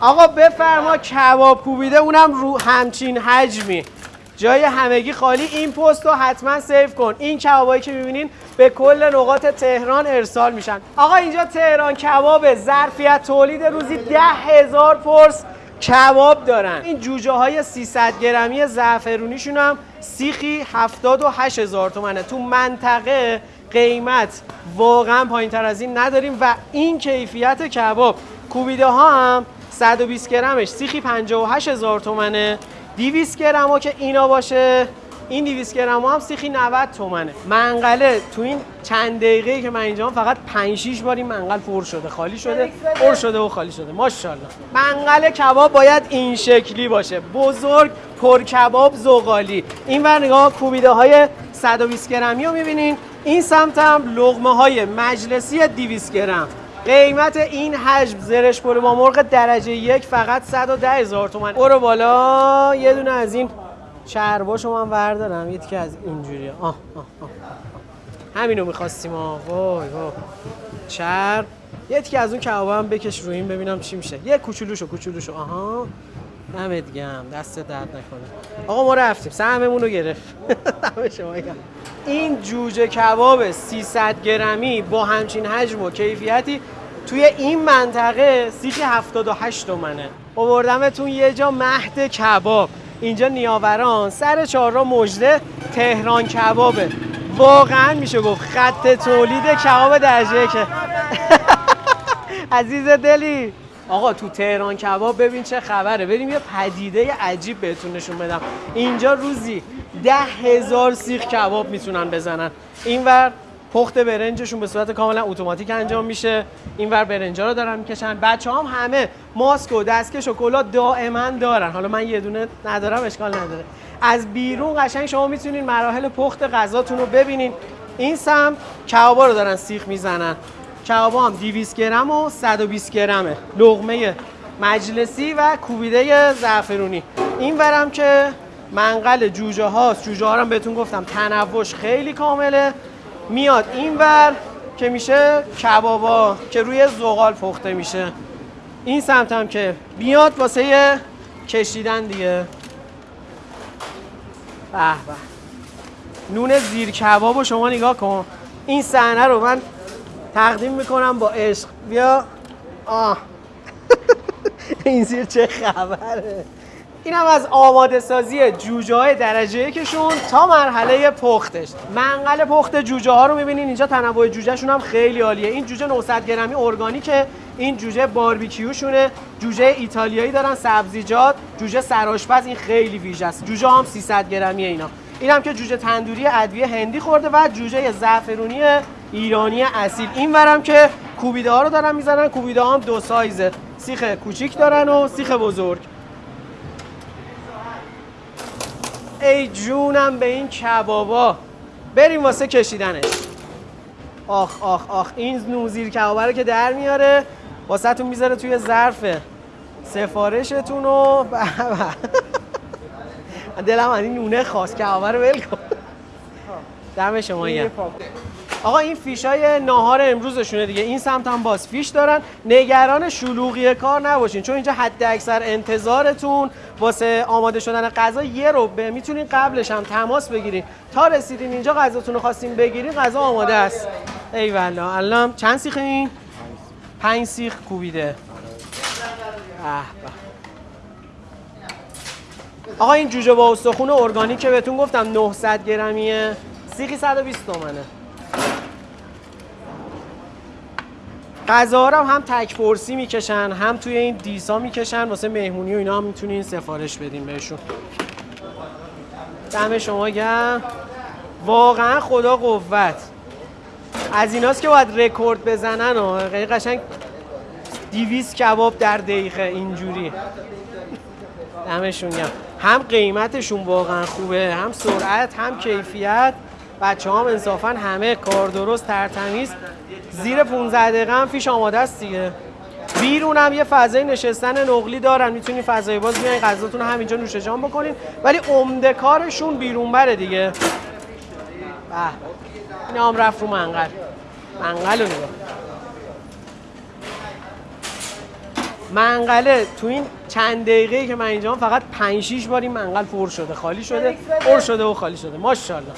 آقا بفرما کباب کوبیده اونم رو همچین حجمی. جای همگی خالی این پست رو حتما سیو کن. این کبابایی که می‌بینین به کل نقاط تهران ارسال میشن. آقا اینجا تهران کباب ظرفیت تولید روزی ده هزار پرس کباب دارن. این جوجه های 300 گرمی زعفرونیشون هم سیخی 78 هزار تومنه. تو منطقه قیمت واقعا پایین تر از این نداریم و این کیفیت کباب. کوبیده ها هم 120 گرمش سیخی 58 هزار تومنه. 200 گرم ها که اینا باشه این 200 گرم ها هم سیخی 90 تومنه. منقله تو این چند دقیقه که من اینجا فقط 5 6 بار این منقل پر شده خالی شده پر شده و خالی شده. ماشاءالله. منقل کباب باید این شکلی باشه. بزرگ پر کباب زغالی. این ور نگاه کوبیده های 120 گرمی رو می‌بینین. این سمت هم لغمه های مجلسی 200 گرم. قیمت این حجم زرش پلو با مرغ درجه یک فقط 110 هزار تومن. برو بالا. یه دونه از این چرباشو من بردارم. یه که از اینجوری. آه آه آه. همینو می‌خواستیم. آه وای وای. چرب. یه که از اون کباب هم بکش رو این ببینم چی میشه. یه کوچولوشو کوچولوشو آها. دمت گم دست درد نکنه. آقا ما رفتیم. سهممون رو گرفت. دم شما گرم. این جوجه کباب 300 گرمی با همچین حجم و کیفیتی توی این منطقه سیخ 78 تومنه. آوردمتون یه جا مهد کباب. اینجا نیاوران سر چهارراه مجده تهران کبابه. واقعا میشه گفت خط تولید کباب درجه که عزیز دلی. آقا تو تهران کباب ببین چه خبره. بریم یه پدیده عجیب بهتون نشون بدم. اینجا روزی ده هزار سیخ کباب می‌تونن بزنن. اینور پخت برنجشون به صورت کاملا اتوماتیک انجام میشه. اینور برنجا رو دارن می‌کشن. بچه هم همه ماسک و دستکش و کلا دائما دارن. حالا من یه دونه ندارم اشکال نداره. از بیرون قشنگ شما می‌تونین مراحل پخت غذاتون رو ببینین. این سم کبابا رو دارن سیخ می‌زنن. کبابا هم 200 گرم و 120 گرمه. لغمه مجلسی و کوبیده زعفرونی. این ورم که منقل جوجه هاست. جوجه ها رو بهتون گفتم تنوش خیلی کامله. میاد این ور که میشه کبابا که روی زغال پخته میشه. این سمت هم که بیاد واسه کشیدن دیگه. به به. نون زیر کباب شما نگاه کن. این صحنه رو من تقدیم می‌کنم با عشق. بیا. آه. این زیر چه خبره؟ این از آماده سازی جوجه های درجه یکشون تا مرحله پختش. منقل پخت جوجه ها رو می‌بینین اینجا تنوع جوجه شون هم خیلی عالیه. این جوجه 900 گرمی ارگانیکه این جوجه باربیکیوشونه. جوجه ایتالیایی دارن سبزیجات. جوجه سرآشپز این خیلی ویژه است. جوجه هم 300 گرمی اینا. این که جوجه تندوری ادویه هندی خورده و جوجه زعفرونی ایرانی اصیل. این ورم که کوبیده ها رو دارن می‌زنن کوبیده هم دو سایزه سیخ کوچیک دارن و سیخ بزرگ. ای جونم به این کبابا. بریم واسه کشیدنش. آخ آخ آخ. این نوزیر کبابا رو که در میاره واسه تون می‌ذاره توی ظرف سفارشتون و دلم این نونه خواست. کبابا رو ول کن. دم شما آقا این فیش های ناهار امروزشونه دیگه. این سمت هم باز فیش دارن. نگران شلوغی کار نباشین. چون اینجا حد اکثر انتظارتون واسه آماده شدن غذا یه رو به می‌تونین قبلش هم تماس بگیرین. تا رسیدین اینجا غذاتون رو خواستین بگیرین غذا آماده است. ای والا الان چند سیخ این؟ پنج سیخ کوبیده. آقا این جوجه با استخون ارگانیک بهتون گفتم 900 گرمیه. سیخی 120 تومنه. غذا هم هم تک پرسی می‌کشن هم توی این دیسا می‌کشن. واسه مهمونی و اینا هم می‌تونین سفارش بدین بهشون. دم شما گرم. واقعا خدا قوت. از ایناست که باید رکورد بزنن و قشنگ دیویس کباب در دقیقه اینجوری. دمشون گرم. هم قیمتشون واقعا خوبه هم سرعت هم کیفیت. بچه هم انصافا همه کار درست ترتمیز. زیر 15 دقیقه هم فیش آماده است دیگه. بیرون هم یه فضای نشستن نقلی دارن. می‌تونین فضای باز بیاین غذاتون همینجا نوش جان بکنین. ولی عمده کارشون بیرون بره دیگه. به این هم رفت رو منقل. منقل رو نگاه منقله تو این چند دقیقه که من اینجا فقط 5 6 بار این منقل پر شده خالی شده پر شده و خالی شده. ماشاءالله.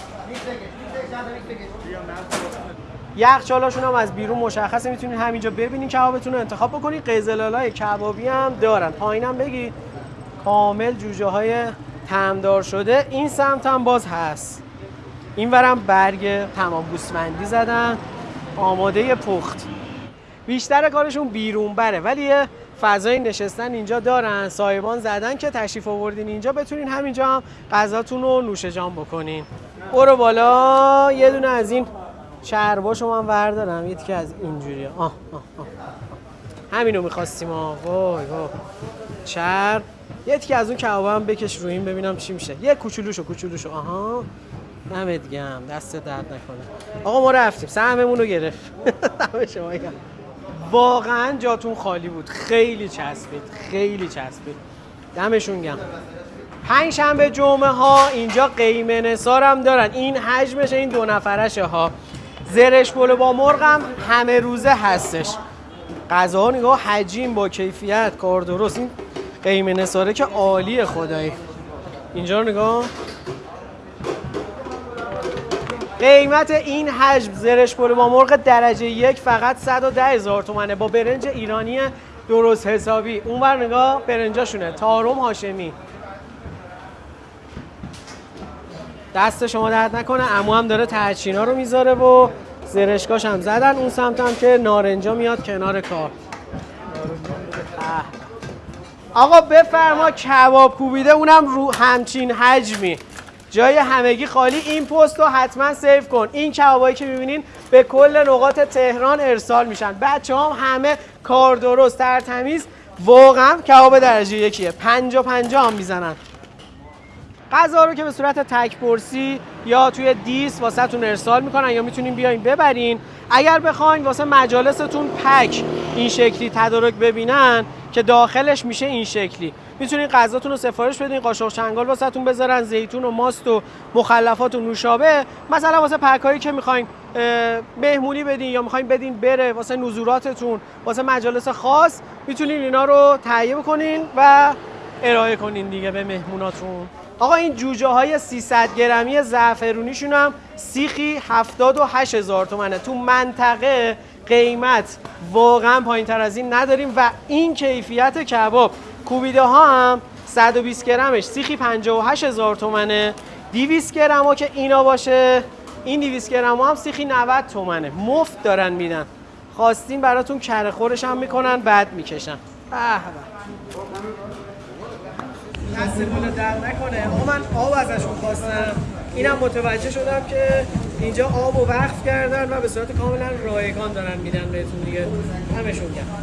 یخچالاشون هم از بیرون مشخصه. می‌تونید همینجا ببینید کبابتون رو انتخاب بکنید قزلالای کبابی هم دارن. پایینم بگید کامل جوجه های تمدار شده. این سمت هم باز هست. این ورم برگ تمام گوسفندی زدن. آماده پخت. بیشتر کارشون بیرون بره. ولی فضای نشستن اینجا دارن. سایبان زدن که تشریف آوردین اینجا. بتونین همینجا هم غذاتون رو نوش جان بکنین. برو بالا. یه دونه از این چرباشو من بردارم. یه که از اینجوری. آه آه آه. همینو می‌خواستیم. آه وای وای. چرب یه تیکه از اون کباب هم بکش روی این ببینم چی میشه. یه کوچولوشو کوچولوشو. آها. گرم. دست درد نکنه. آقا ما رفتیم. سهممون رو گرفت. دم شما گرم. واقعا جاتون خالی بود. خیلی چسبید خیلی چسبید. دمشون گرم. پنج شنبه جمعه ها اینجا قیمه نثار هم دارن. این حجمش این دو نفرشه ها. زرش پلو با مرغ هم همه روزه هستش. غذا نگاه حجیم با کیفیت کار درست. این قیمه نثاره که عالیه خدایی. اینجا نگاه. قیمت این حجم زرش پلو با مرغ درجه یک فقط 110 هزار تومنه. با برنج ایرانی درست حسابی. اونور نگاه برنجاشونه. تارم هاشمی. دست شما درد نکنه. امو هم داره ترچینا رو می‌ذاره و زرشکاش هم زدن. اون سمت هم که نارنجا میاد کنار کار. آقا بفرما کباب کوبیده. اونم رو همچین حجمی. جای همگی خالی. این پست رو حتما save کن. این کبابایی که می‌بینین به کل نقاط تهران ارسال میشن. بچه ها همه کار درست ترتمیز واقعا کباب درجه یکیه. پنجا پنجا هم می‌زنن. غذا رو که به صورت تک پرسی یا توی دیس واسه تون ارسال می‌کنن یا می‌تونین بیاین ببرین. اگر بخواین واسه مجالستون pack این شکلی تدارک ببینن که داخلش میشه این شکلی. می‌تونین غذاتون رو سفارش بدین قاشق چنگال واسه تون بذارن زیتون و ماست و مخلفات و نوشابه. مثلا واسه پکایی که می‌خواین مهمونی بدین یا می‌خواین بدین بره واسه نزوراتتون واسه مجالس خاص می‌تونین اینا رو تهیه بکنین و ارائه کنین دیگه به مهموناتون. آقا این جوجه های 300 گرمی زعفرونیشون هم سیخی 78 هزار تومنه. تو منطقه قیمت واقعا پایین تر از این نداریم و این کیفیت کباب. کوبیده ها هم 120 گرمش. سیخی 58 هزار تومنه. 200 گرم ها که اینا باشه. این 200 گرم ها هم سیخی 90 تومنه. مفت دارن میدن. خواستین براتون کره خورش هم می‌کنن بعد می‌کشن. به دست بالا در نکنه. من آب ازشون خواستم. اینم متوجه شدم که اینجا آب و وقف کردن و به صورت کاملا رایگان دارن میدن بهتون دیگه. همشون کرد